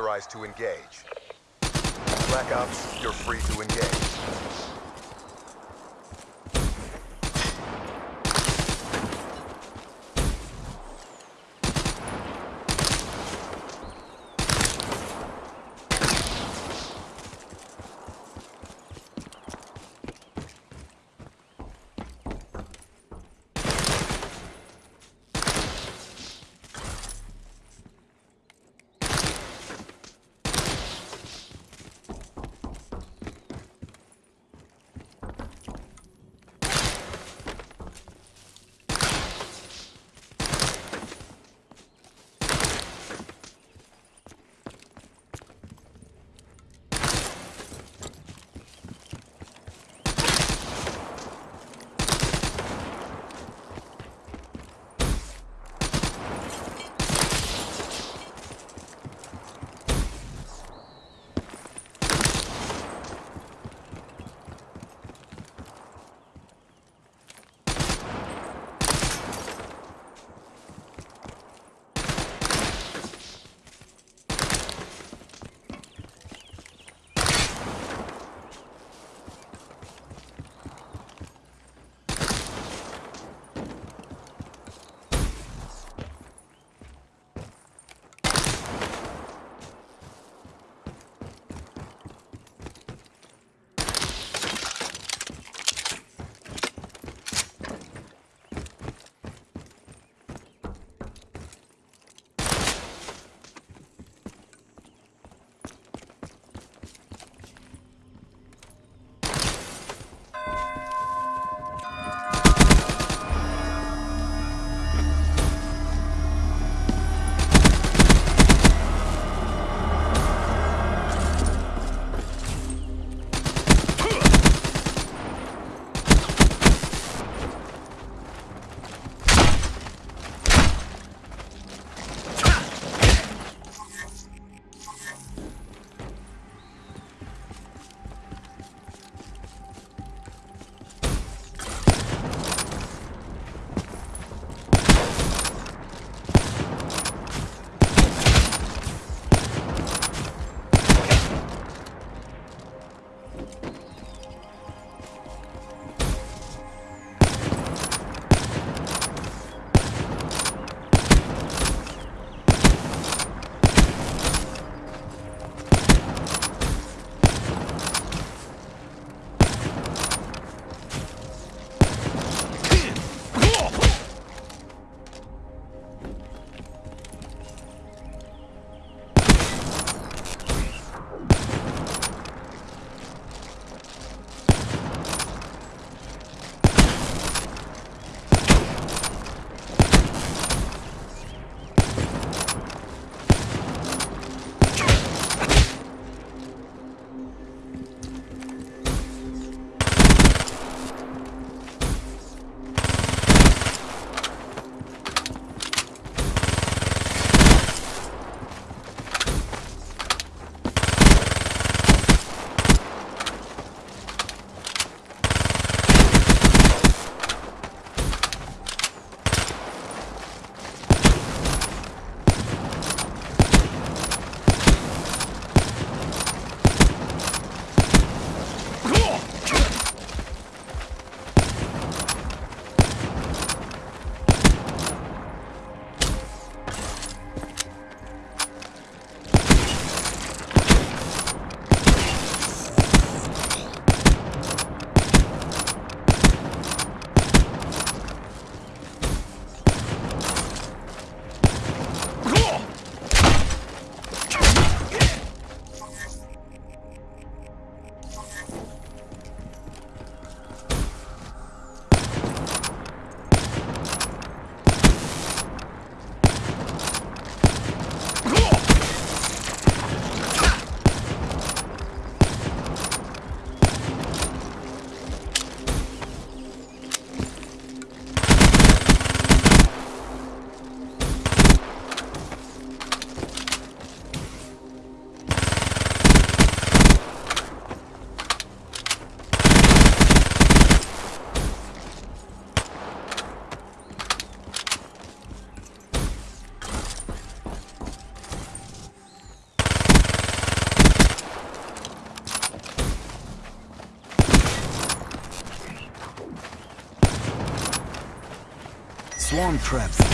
authorized to engage. Black Ops, you're free to engage. Swarm traps